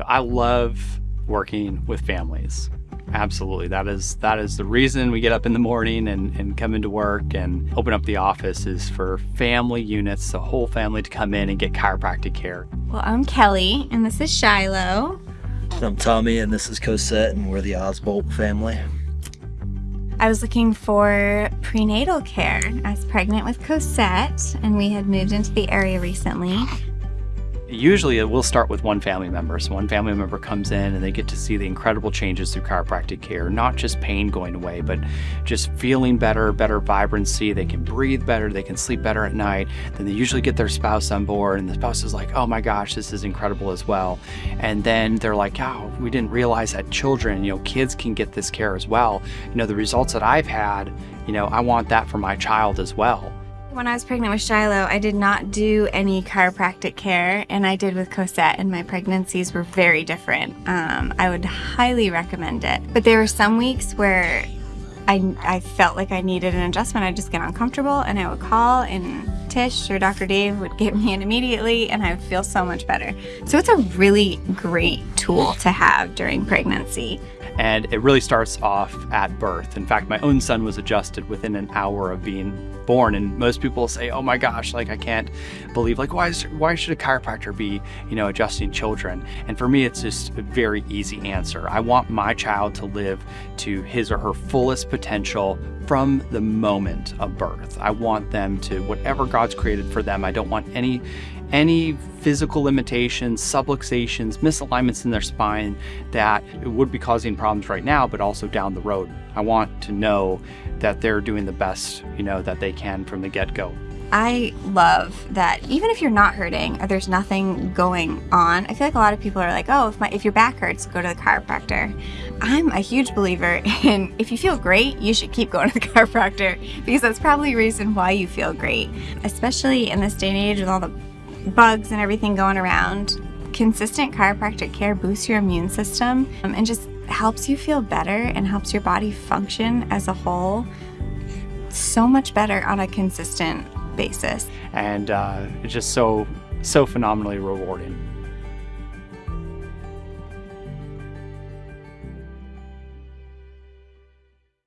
So I love working with families. Absolutely. That is that is the reason we get up in the morning and, and come into work and open up the office is for family units, the whole family to come in and get chiropractic care. Well, I'm Kelly, and this is Shiloh. I'm Tommy, and this is Cosette, and we're the Osbolt family. I was looking for prenatal care. I was pregnant with Cosette, and we had moved into the area recently. Usually it will start with one family member. So one family member comes in and they get to see the incredible changes through chiropractic care, not just pain going away, but just feeling better, better vibrancy. They can breathe better, they can sleep better at night. Then they usually get their spouse on board and the spouse is like, oh my gosh, this is incredible as well. And then they're like, oh, we didn't realize that children, you know, kids can get this care as well. You know, the results that I've had, you know, I want that for my child as well. When I was pregnant with Shiloh, I did not do any chiropractic care, and I did with Cosette, and my pregnancies were very different. Um, I would highly recommend it. But there were some weeks where I, I felt like I needed an adjustment. I'd just get uncomfortable, and I would call, and Tish or Dr. Dave would get me in immediately, and I would feel so much better. So it's a really great tool to have during pregnancy. And it really starts off at birth. In fact, my own son was adjusted within an hour of being born. And most people say, oh my gosh, like I can't believe, like, why, is, why should a chiropractor be, you know, adjusting children? And for me, it's just a very easy answer. I want my child to live to his or her fullest potential from the moment of birth. I want them to, whatever God's created for them, I don't want any any physical limitations, subluxations, misalignments in their spine that would be causing problems right now, but also down the road. I want to know that they're doing the best, you know, that they can from the get-go. I love that even if you're not hurting or there's nothing going on, I feel like a lot of people are like, oh, if, my, if your back hurts, go to the chiropractor. I'm a huge believer in if you feel great, you should keep going to the chiropractor because that's probably a reason why you feel great, especially in this day and age with all the bugs and everything going around. Consistent chiropractic care boosts your immune system um, and just helps you feel better and helps your body function as a whole so much better on a consistent basis. And uh, it's just so, so phenomenally rewarding.